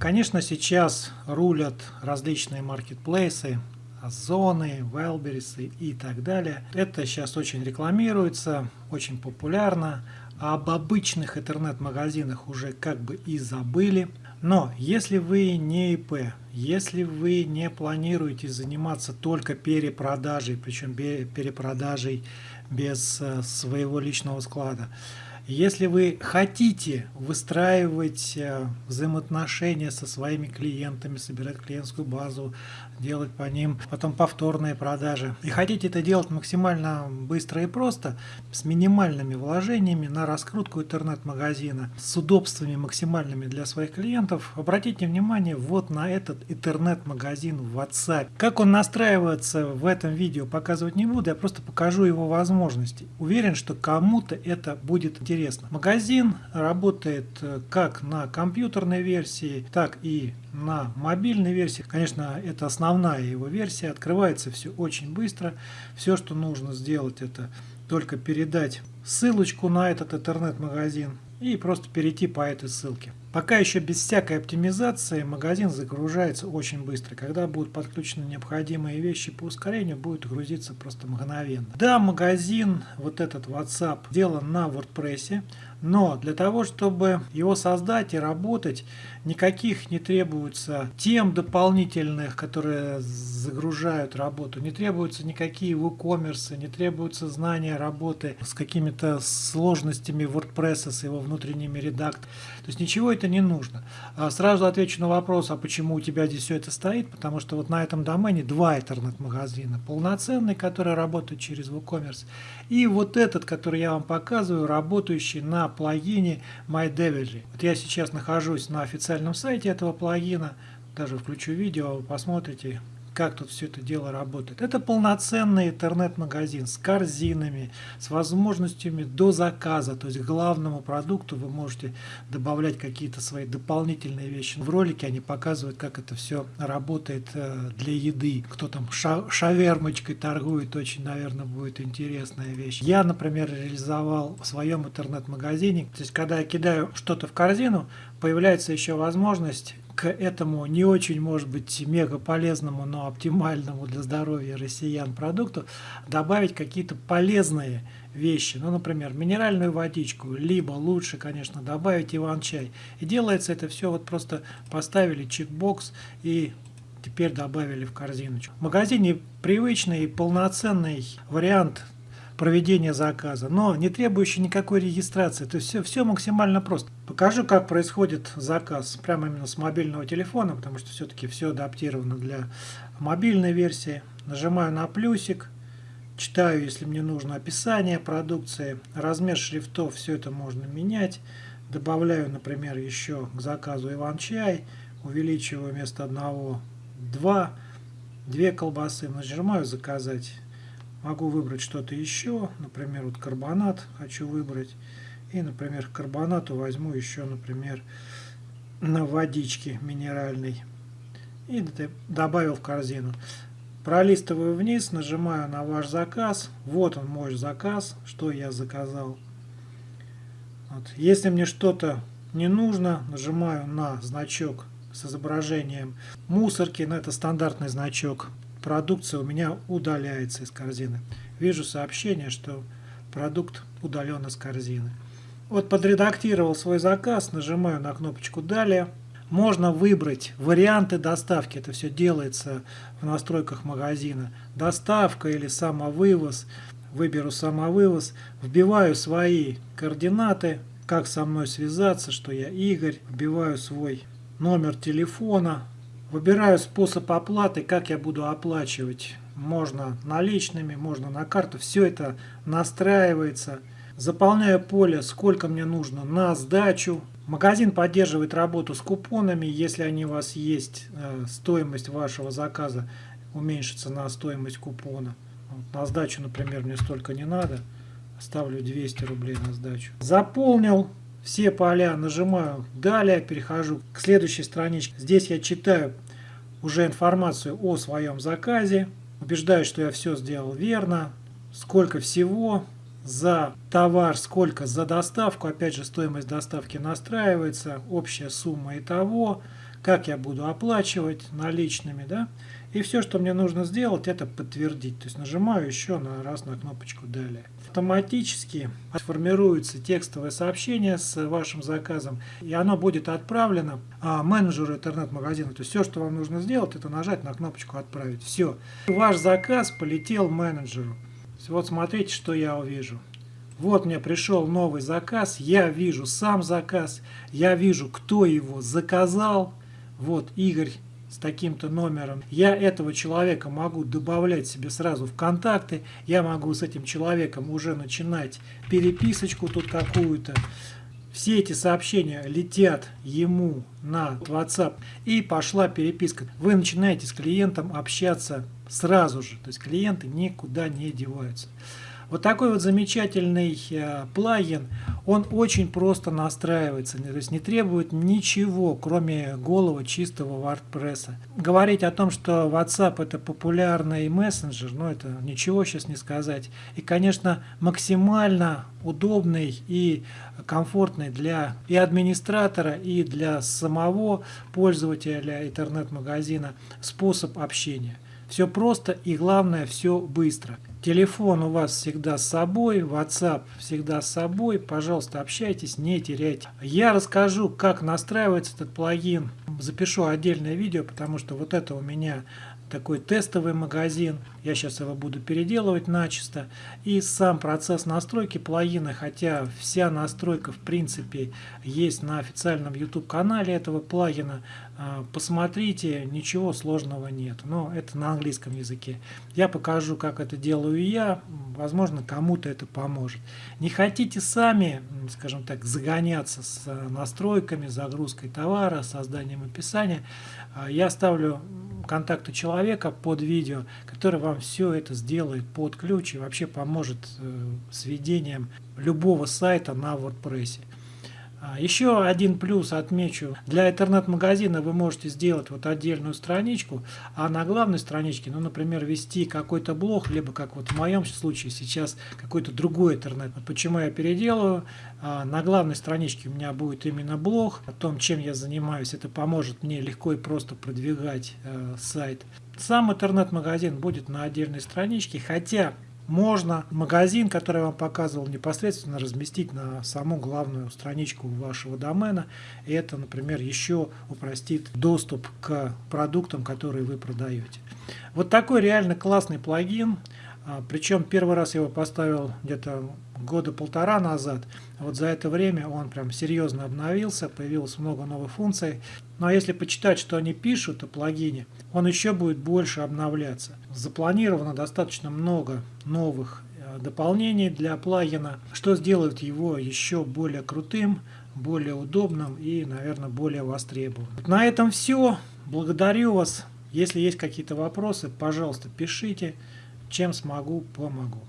Конечно, сейчас рулят различные маркетплейсы, Озоны, Велберисы и так далее. Это сейчас очень рекламируется, очень популярно. Об обычных интернет-магазинах уже как бы и забыли. Но если вы не ИП, если вы не планируете заниматься только перепродажей, причем перепродажей без э, своего личного склада, если вы хотите выстраивать э, взаимоотношения со своими клиентами, собирать клиентскую базу, делать по ним потом повторные продажи, и хотите это делать максимально быстро и просто, с минимальными вложениями на раскрутку интернет-магазина, с удобствами максимальными для своих клиентов, обратите внимание вот на этот интернет-магазин в WhatsApp. Как он настраивается в этом видео показывать не буду, я просто покажу его возможности. Уверен, что кому-то это будет интересно интересно. Магазин работает э, как на компьютерной версии, так и на мобильной версии. Конечно, это основная его версия. Открывается все очень быстро. Все, что нужно сделать, это только передать ссылочку на этот интернет-магазин и просто перейти по этой ссылке. Пока еще без всякой оптимизации магазин загружается очень быстро. Когда будут подключены необходимые вещи по ускорению, будет грузиться просто мгновенно. Да, магазин, вот этот WhatsApp, сделан на WordPress, но для того, чтобы его создать и работать, никаких не требуется тем дополнительных, которые загружают работу, не требуются никакие WooCommerce, не требуются знания работы с какими-то сложностями WordPress, с его внутренними редакторами. То есть ничего это не нужно. А сразу отвечу на вопрос, а почему у тебя здесь все это стоит, потому что вот на этом домене два интернет-магазина. Полноценный, который работает через WooCommerce, и вот этот, который я вам показываю, работающий на плагине MyDevily. Вот я сейчас нахожусь на официальном сайте этого плагина, даже включу видео, вы посмотрите, как тут все это дело работает. Это полноценный интернет-магазин с корзинами, с возможностями до заказа. То есть к главному продукту вы можете добавлять какие-то свои дополнительные вещи. В ролике они показывают, как это все работает э, для еды. Кто там ша шавермочкой торгует, очень, наверное, будет интересная вещь. Я, например, реализовал в своем интернет-магазине. То есть когда я кидаю что-то в корзину, появляется еще возможность к этому не очень, может быть, мега полезному, но оптимальному для здоровья россиян продукту добавить какие-то полезные вещи. Ну, например, минеральную водичку, либо лучше, конечно, добавить иван-чай. И делается это все вот просто поставили чекбокс и теперь добавили в корзиночку. В магазине привычный полноценный вариант проведения заказа, но не требующий никакой регистрации. То есть все, все максимально просто. Покажу, как происходит заказ прямо именно с мобильного телефона, потому что все-таки все адаптировано для мобильной версии. Нажимаю на плюсик, читаю, если мне нужно описание продукции, размер шрифтов, все это можно менять. Добавляю, например, еще к заказу иван-чай, увеличиваю вместо одного два, две колбасы, нажимаю заказать Могу выбрать что-то еще, например, вот карбонат хочу выбрать. И, например, к карбонату возьму еще, например, на водичке минеральной. И добавил в корзину. Пролистываю вниз, нажимаю на ваш заказ. Вот он мой заказ, что я заказал. Вот. Если мне что-то не нужно, нажимаю на значок с изображением мусорки. Но это стандартный значок продукция у меня удаляется из корзины. Вижу сообщение, что продукт удален из корзины. Вот подредактировал свой заказ, нажимаю на кнопочку «Далее». Можно выбрать варианты доставки. Это все делается в настройках магазина. Доставка или самовывоз. Выберу самовывоз. Вбиваю свои координаты, как со мной связаться, что я Игорь. Вбиваю свой номер телефона, Выбираю способ оплаты, как я буду оплачивать. Можно наличными, можно на карту. Все это настраивается. Заполняю поле, сколько мне нужно на сдачу. Магазин поддерживает работу с купонами. Если они у вас есть, э, стоимость вашего заказа уменьшится на стоимость купона. На сдачу, например, мне столько не надо. Ставлю 200 рублей на сдачу. Заполнил все поля, нажимаю «Далее», перехожу к следующей страничке. Здесь я читаю уже информацию о своем заказе, убеждаюсь, что я все сделал верно, сколько всего за товар, сколько за доставку, опять же стоимость доставки настраивается, общая сумма и того, как я буду оплачивать наличными, да, и все, что мне нужно сделать, это подтвердить. То есть нажимаю еще на раз на кнопочку «Далее». Автоматически формируется текстовое сообщение с вашим заказом, и оно будет отправлено а, менеджеру интернет-магазина. То есть все, что вам нужно сделать, это нажать на кнопочку «Отправить». Все. Ваш заказ полетел менеджеру. Вот смотрите, что я увижу. Вот мне пришел новый заказ, я вижу сам заказ, я вижу, кто его заказал. Вот Игорь с таким-то номером. Я этого человека могу добавлять себе сразу в контакты. Я могу с этим человеком уже начинать переписочку тут какую-то. Все эти сообщения летят ему на WhatsApp и пошла переписка. Вы начинаете с клиентом общаться сразу же. То есть клиенты никуда не деваются. Вот такой вот замечательный э, плагин, он очень просто настраивается, то есть не требует ничего, кроме голого чистого WordPress. Говорить о том, что WhatsApp это популярный мессенджер, ну это ничего сейчас не сказать. И, конечно, максимально удобный и комфортный для и администратора, и для самого пользователя интернет-магазина способ общения. Все просто и главное, все быстро. Телефон у вас всегда с собой, WhatsApp всегда с собой. Пожалуйста, общайтесь, не теряйте. Я расскажу, как настраивается этот плагин. Запишу отдельное видео, потому что вот это у меня такой тестовый магазин. Я сейчас его буду переделывать начисто. И сам процесс настройки плагина, хотя вся настройка в принципе есть на официальном YouTube канале этого плагина, посмотрите, ничего сложного нет. Но это на английском языке. Я покажу, как это делаю я. Возможно, кому-то это поможет. Не хотите сами, скажем так, загоняться с настройками, загрузкой товара, созданием описания. А, я ставлю контакты человека под видео, который вам все это сделает под ключ и вообще поможет э, с ведением любого сайта на WordPress. А, еще один плюс отмечу. Для интернет-магазина вы можете сделать вот отдельную страничку, а на главной страничке, ну, например, вести какой-то блог, либо, как вот в моем случае сейчас, какой-то другой интернет. Вот почему я переделаю. А, на главной страничке у меня будет именно блог о том, чем я занимаюсь. Это поможет мне легко и просто продвигать э, сайт. Сам интернет-магазин будет на отдельной страничке, хотя можно магазин, который я вам показывал, непосредственно разместить на саму главную страничку вашего домена. И это, например, еще упростит доступ к продуктам, которые вы продаете. Вот такой реально классный плагин. А, Причем первый раз я его поставил где-то года полтора назад. Вот за это время он прям серьезно обновился, появилось много новых функций. Ну, а если почитать, что они пишут о плагине, он еще будет больше обновляться. Запланировано достаточно много новых э, дополнений для плагина, что сделает его еще более крутым, более удобным и, наверное, более востребованным. На этом все. Благодарю вас. Если есть какие-то вопросы, пожалуйста, пишите. Чем смогу, помогу.